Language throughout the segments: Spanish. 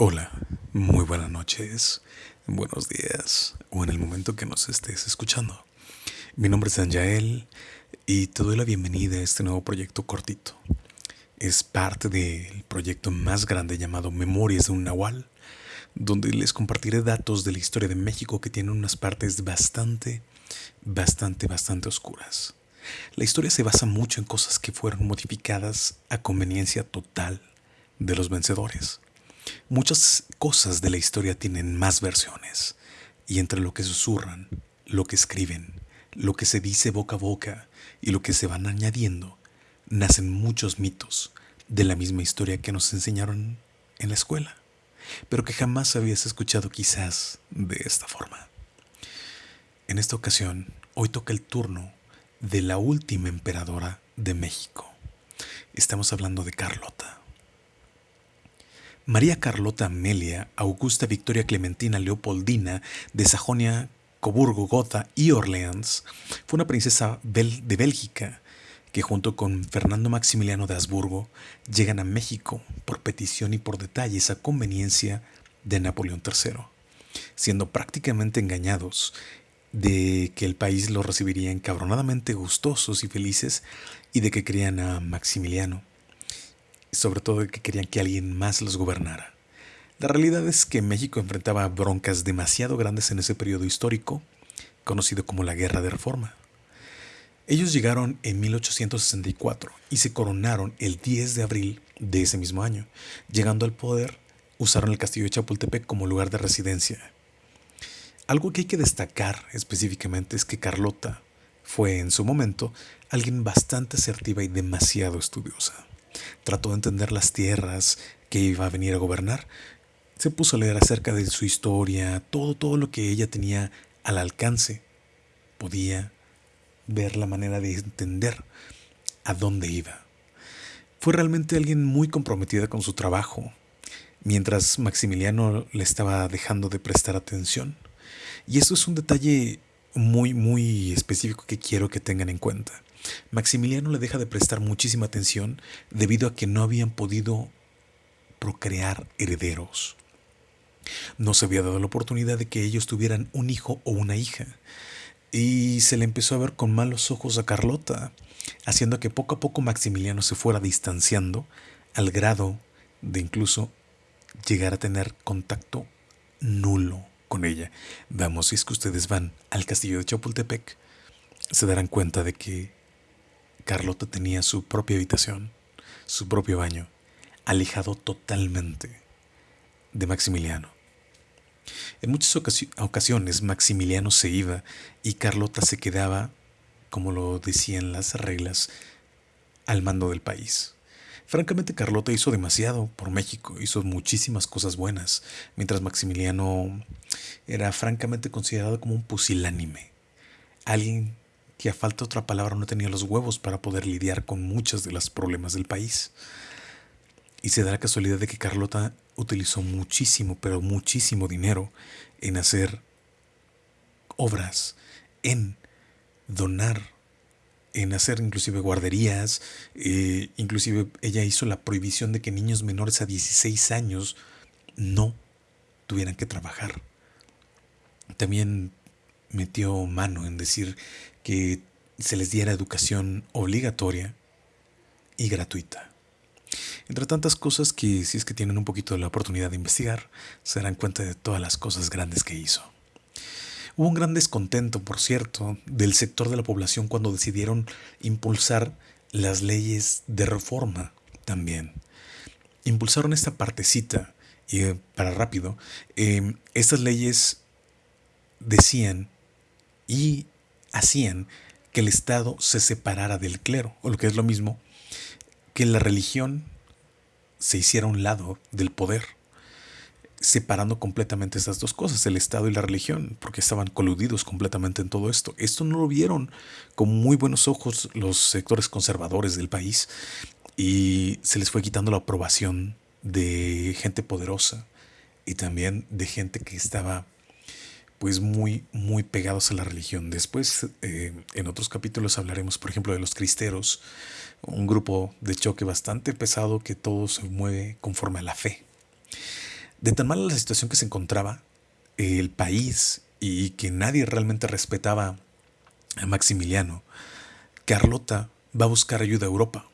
Hola, muy buenas noches, buenos días o en el momento que nos estés escuchando. Mi nombre es Anjael y te doy la bienvenida a este nuevo proyecto cortito. Es parte del proyecto más grande llamado Memorias de un Nahual, donde les compartiré datos de la historia de México que tienen unas partes bastante, bastante, bastante oscuras. La historia se basa mucho en cosas que fueron modificadas a conveniencia total de los vencedores Muchas cosas de la historia tienen más versiones, y entre lo que susurran, lo que escriben, lo que se dice boca a boca y lo que se van añadiendo, nacen muchos mitos de la misma historia que nos enseñaron en la escuela, pero que jamás habías escuchado quizás de esta forma. En esta ocasión, hoy toca el turno de la última emperadora de México. Estamos hablando de Carlota. María Carlota Amelia Augusta Victoria Clementina Leopoldina de Sajonia, Coburgo, Gotha y Orleans fue una princesa de Bélgica que junto con Fernando Maximiliano de Habsburgo llegan a México por petición y por detalles a conveniencia de Napoleón III, siendo prácticamente engañados de que el país los recibiría encabronadamente gustosos y felices y de que querían a Maximiliano sobre todo de que querían que alguien más los gobernara. La realidad es que México enfrentaba broncas demasiado grandes en ese periodo histórico, conocido como la Guerra de Reforma. Ellos llegaron en 1864 y se coronaron el 10 de abril de ese mismo año. Llegando al poder, usaron el castillo de Chapultepec como lugar de residencia. Algo que hay que destacar específicamente es que Carlota fue en su momento alguien bastante asertiva y demasiado estudiosa trató de entender las tierras que iba a venir a gobernar. Se puso a leer acerca de su historia, todo, todo lo que ella tenía al alcance. Podía ver la manera de entender a dónde iba. Fue realmente alguien muy comprometida con su trabajo, mientras Maximiliano le estaba dejando de prestar atención. Y eso es un detalle muy, muy específico que quiero que tengan en cuenta. Maximiliano le deja de prestar muchísima atención debido a que no habían podido procrear herederos. No se había dado la oportunidad de que ellos tuvieran un hijo o una hija. Y se le empezó a ver con malos ojos a Carlota, haciendo que poco a poco Maximiliano se fuera distanciando al grado de incluso llegar a tener contacto nulo con ella. Vamos, si es que ustedes van al castillo de Chapultepec, se darán cuenta de que Carlota tenía su propia habitación, su propio baño, alejado totalmente de Maximiliano. En muchas ocasiones Maximiliano se iba y Carlota se quedaba, como lo decían las reglas, al mando del país. Francamente Carlota hizo demasiado por México, hizo muchísimas cosas buenas, mientras Maximiliano era francamente considerado como un pusilánime, alguien que a falta de otra palabra no tenía los huevos para poder lidiar con muchos de los problemas del país. Y se da la casualidad de que Carlota utilizó muchísimo, pero muchísimo dinero en hacer obras, en donar, en hacer inclusive guarderías, eh, inclusive ella hizo la prohibición de que niños menores a 16 años no tuvieran que trabajar. También metió mano en decir que se les diera educación obligatoria y gratuita. Entre tantas cosas que si es que tienen un poquito de la oportunidad de investigar, se darán cuenta de todas las cosas grandes que hizo. Hubo un gran descontento, por cierto, del sector de la población cuando decidieron impulsar las leyes de reforma también. Impulsaron esta partecita, y eh, para rápido, eh, estas leyes decían y hacían que el Estado se separara del clero, o lo que es lo mismo, que la religión se hiciera a un lado del poder, separando completamente estas dos cosas, el Estado y la religión, porque estaban coludidos completamente en todo esto. Esto no lo vieron con muy buenos ojos los sectores conservadores del país y se les fue quitando la aprobación de gente poderosa y también de gente que estaba pues muy, muy pegados a la religión. Después, eh, en otros capítulos hablaremos, por ejemplo, de los cristeros, un grupo de choque bastante pesado que todo se mueve conforme a la fe. De tan mala la situación que se encontraba el país y que nadie realmente respetaba a Maximiliano, Carlota va a buscar ayuda a Europa,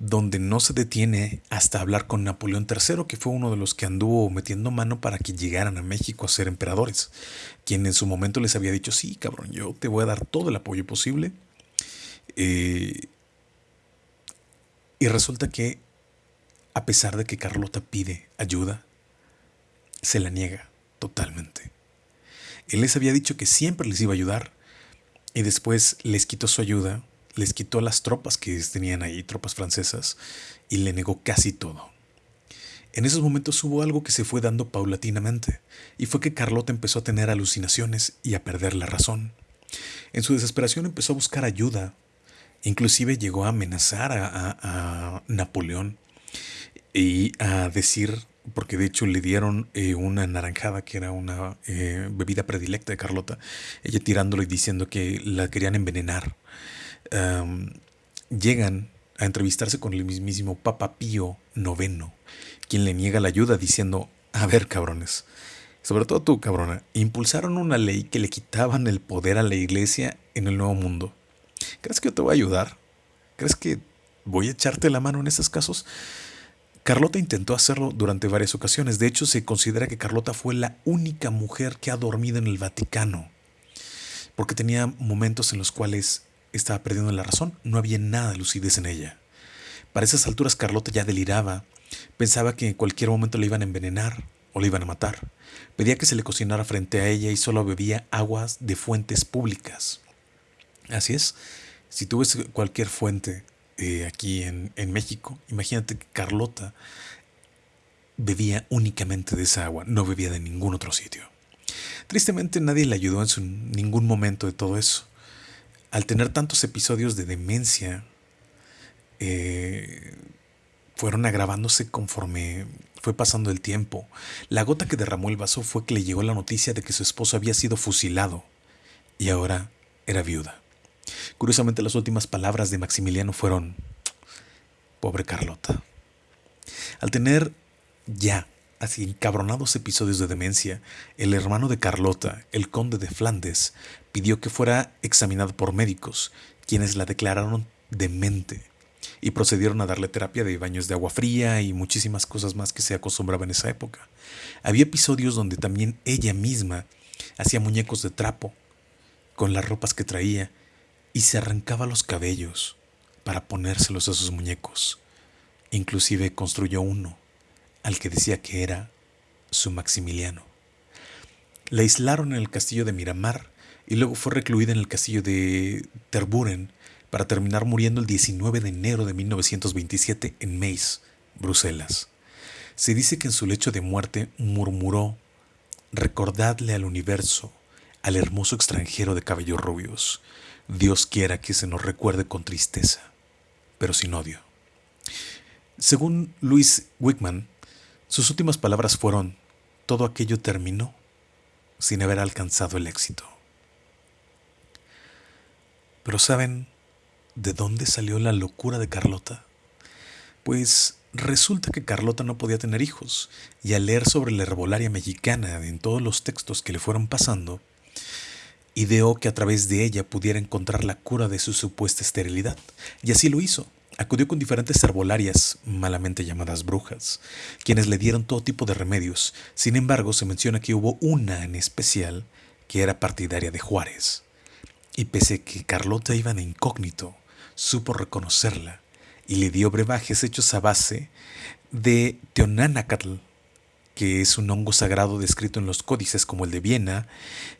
donde no se detiene hasta hablar con Napoleón III, que fue uno de los que anduvo metiendo mano para que llegaran a México a ser emperadores, quien en su momento les había dicho, sí, cabrón, yo te voy a dar todo el apoyo posible. Eh, y resulta que, a pesar de que Carlota pide ayuda, se la niega totalmente. Él les había dicho que siempre les iba a ayudar y después les quitó su ayuda, les quitó las tropas que tenían ahí, tropas francesas, y le negó casi todo. En esos momentos hubo algo que se fue dando paulatinamente, y fue que Carlota empezó a tener alucinaciones y a perder la razón. En su desesperación empezó a buscar ayuda, inclusive llegó a amenazar a, Napoleón y a decir porque de hecho le dieron eh, una naranjada que era una eh, bebida predilecta de Carlota, ella tirándolo y diciendo que la querían envenenar. Llegan a entrevistarse con el mismísimo Papa Pío IX, quien le niega la ayuda diciendo, a ver cabrones, sobre todo tú cabrona, impulsaron una ley que le quitaban el poder a la iglesia en el Nuevo Mundo. ¿Crees que yo te voy a ayudar? ¿Crees que voy a echarte la mano en esos casos? Carlota intentó hacerlo durante varias ocasiones. De hecho, se considera que Carlota fue la única mujer que ha dormido en el Vaticano, porque tenía momentos en los cuales estaba perdiendo la razón. No había nada de lucidez en ella. Para esas alturas Carlota ya deliraba. Pensaba que en cualquier momento le iban a envenenar o le iban a matar. Pedía que se le cocinara frente a ella y solo bebía aguas de fuentes públicas. Así es, si tú cualquier fuente eh, aquí en, México, imagínate que Carlota bebía únicamente de esa agua, no bebía de ningún otro sitio. Tristemente nadie le ayudó en ningún momento de todo eso. Al tener tantos episodios de demencia, eh, fueron agravándose conforme fue pasando el tiempo. La gota que derramó el vaso fue que le llegó la noticia de que su esposo había sido fusilado y ahora era viuda. Curiosamente las últimas palabras de Maximiliano fueron, pobre Carlota. Al tener ya así encabronados episodios de demencia, el hermano de Carlota, el conde de Flandes, pidió que fuera examinado por médicos, quienes la declararon demente y procedieron a darle terapia de baños de agua fría y muchísimas cosas más que se acostumbraba en esa época. Había episodios donde también ella misma hacía muñecos de trapo con las ropas que traía y se arrancaba los cabellos para ponérselos a sus muñecos. Inclusive construyó uno al que decía que era su Maximiliano. La aislaron en el castillo de Miramar y luego fue recluida en el castillo de Terburen para terminar muriendo el 19 de enero de 1927 en Meis, Bruselas. Se dice que en su lecho de muerte murmuró, recordadle al universo, al hermoso extranjero de cabellos rubios, Dios quiera que se nos recuerde con tristeza, pero sin odio. Según Louis Wickman, sus últimas palabras fueron, todo aquello terminó sin haber alcanzado el éxito. Pero ¿saben de dónde salió la locura de Carlota? Pues resulta que Carlota no podía tener hijos, y al leer sobre la herbolaria mexicana en todos los textos que le fueron pasando, ideó que a través de ella pudiera encontrar la cura de su supuesta esterilidad, y así lo hizo. Acudió con diferentes herbolarias, malamente llamadas brujas, quienes le dieron todo tipo de remedios. Sin embargo, se menciona que hubo una en especial que era partidaria de Juárez. Y pese a que Carlota iba en incógnito, supo reconocerla y le dio brebajes hechos a base de Teonanacatl, que es un hongo sagrado descrito en los códices como el de Viena,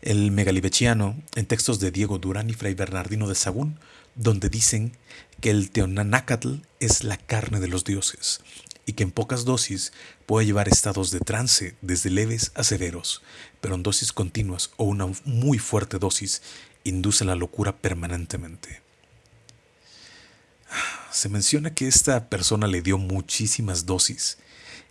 el megalibechiano, en textos de Diego Durán y Fray Bernardino de Sagún, donde dicen que el teonanácatl es la carne de los dioses y que en pocas dosis puede llevar estados de trance desde leves a severos, pero en dosis continuas o una muy fuerte dosis induce la locura permanentemente. Se menciona que esta persona le dio muchísimas dosis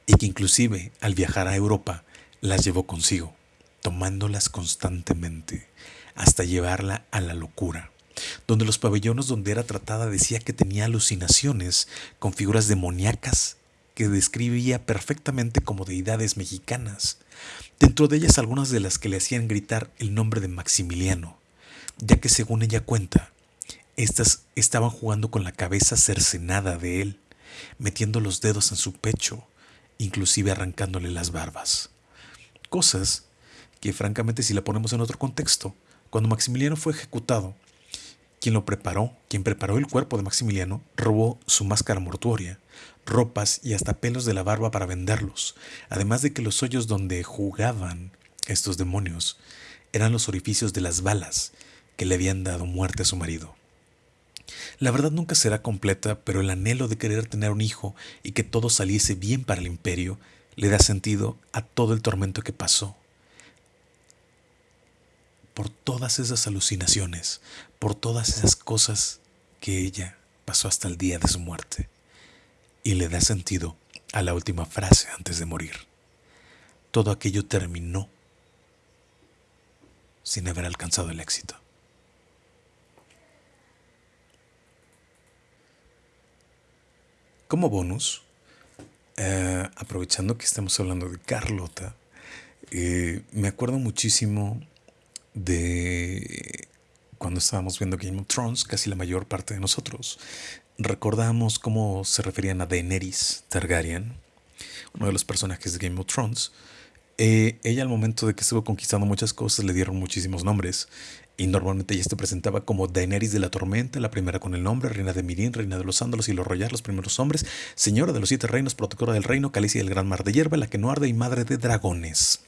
y que inclusive al viajar a Europa las llevó consigo, tomándolas constantemente hasta llevarla a la locura, donde los pabellones donde era tratada decía que tenía alucinaciones con figuras demoníacas que describía perfectamente como deidades mexicanas, dentro de ellas algunas de las que le hacían gritar el nombre de Maximiliano, ya que según ella cuenta, estas estaban jugando con la cabeza cercenada de él, metiendo los dedos en su pecho, inclusive arrancándole las barbas. Cosas que francamente si la ponemos en otro contexto, cuando Maximiliano fue ejecutado, quien lo preparó, quien preparó el cuerpo de Maximiliano, robó su máscara mortuoria, ropas y hasta pelos de la barba para venderlos, además de que los hoyos donde jugaban estos demonios eran los orificios de las balas que le habían dado muerte a su marido. La verdad nunca será completa, pero el anhelo de querer tener un hijo y que todo saliese bien para el imperio le da sentido a todo el tormento que pasó. Por todas esas alucinaciones, por todas esas cosas que ella pasó hasta el día de su muerte. Y le da sentido a la última frase antes de morir. Todo aquello terminó sin haber alcanzado el éxito. Como bonus, eh, aprovechando que estamos hablando de Carlota, eh, me acuerdo muchísimo de cuando estábamos viendo Game of Thrones, casi la mayor parte de nosotros. Recordamos cómo se referían a Daenerys Targaryen, uno de los personajes de Game of Thrones. Eh, ella al momento de que estuvo conquistando muchas cosas le dieron muchísimos nombres. Y normalmente ella se presentaba como Daenerys de la Tormenta, la primera con el nombre, reina de Mirin, reina de los Ándalos y los Royal, los primeros hombres, señora de los siete reinos, protectora del reino, calicia del gran mar de hierba, la que no arde y madre de dragones.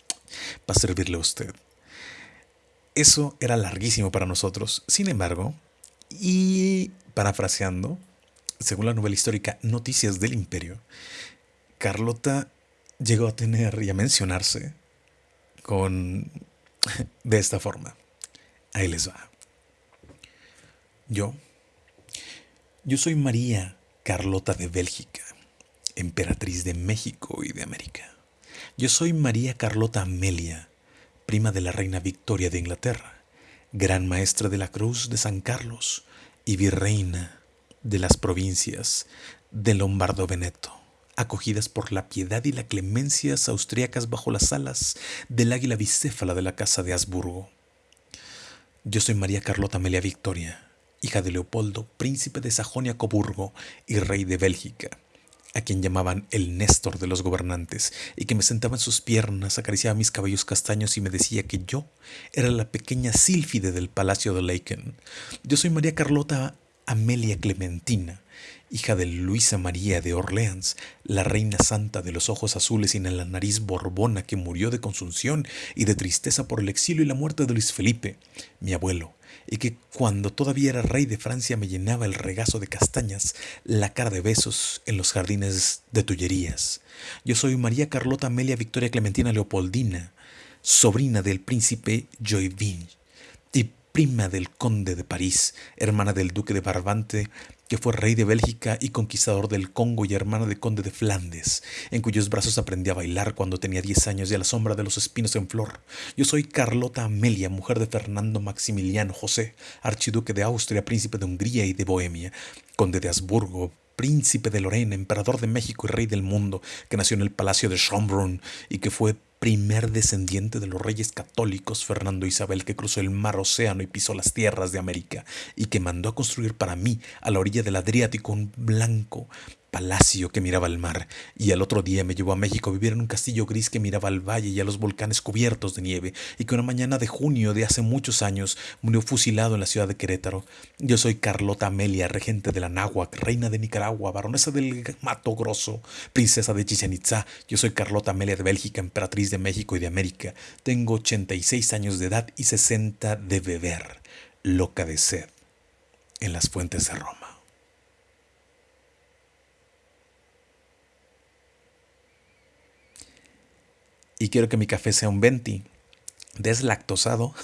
Para servirle a usted. Eso era larguísimo para nosotros. Sin embargo, y parafraseando, según la novela histórica Noticias del Imperio, Carlota llegó a tener y a mencionarse con de esta forma. Ahí les va. Yo, yo soy María Carlota de Bélgica, emperatriz de México y de América. Yo soy María Carlota Amelia, prima de la reina Victoria de Inglaterra, gran maestra de la Cruz de San Carlos y virreina de las provincias de Lombardo Veneto, acogidas por la piedad y la clemencia austriacas bajo las alas del águila bicéfala de la Casa de Habsburgo yo soy María Carlota Amelia Victoria, hija de Leopoldo, príncipe de Sajonia-Coburgo y rey de Bélgica, a quien llamaban el Néstor de los gobernantes, y que me sentaba en sus piernas, acariciaba mis cabellos castaños y me decía que yo era la pequeña sílfide del palacio de Laken. Yo soy María Carlota Amelia Clementina, hija de Luisa María de Orleans, la reina santa de los ojos azules y en la nariz borbona que murió de consunción y de tristeza por el exilio y la muerte de Luis Felipe, mi abuelo, y que cuando todavía era rey de Francia me llenaba el regazo de castañas, la cara de besos en los jardines de Tullerías. Yo soy María Carlota Amelia Victoria Clementina Leopoldina, sobrina del príncipe Joinville y prima del conde de París, hermana del duque de Barbante, que fue rey de Bélgica y conquistador del Congo y hermana de conde de Flandes, en cuyos brazos aprendí a bailar cuando tenía diez años y a la sombra de los espinos en flor. Yo soy Carlota Amelia, mujer de Fernando Maximiliano José, archiduque de Austria, príncipe de Hungría y de Bohemia, conde de Habsburgo, príncipe de Lorena, emperador de México y rey del mundo, que nació en el palacio de Schönbrunn y que fue primer descendiente de los reyes católicos Fernando Isabel que cruzó el mar Océano y pisó las tierras de América y que mandó a construir para mí a la orilla del Adriático un blanco palacio que miraba al mar, y al otro día me llevó a México a vivir en un castillo gris que miraba al valle y a los volcanes cubiertos de nieve, y que una mañana de junio de hace muchos años murió fusilado en la ciudad de Querétaro. Yo soy Carlota Amelia, regente de la Náhuac, reina de Nicaragua, baronesa del Mato Grosso, princesa de Chichen Itza. Yo soy Carlota Amelia de Bélgica, emperatriz de México y de América. Tengo 86 años de edad y 60 de beber, loca de sed, en las fuentes de Roma. Y quiero que mi café sea un 20 deslactosado.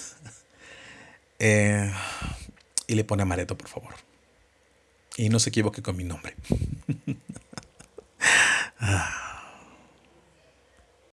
Eh, y le pone amaretto, por favor. Y no se equivoque con mi nombre. Ah.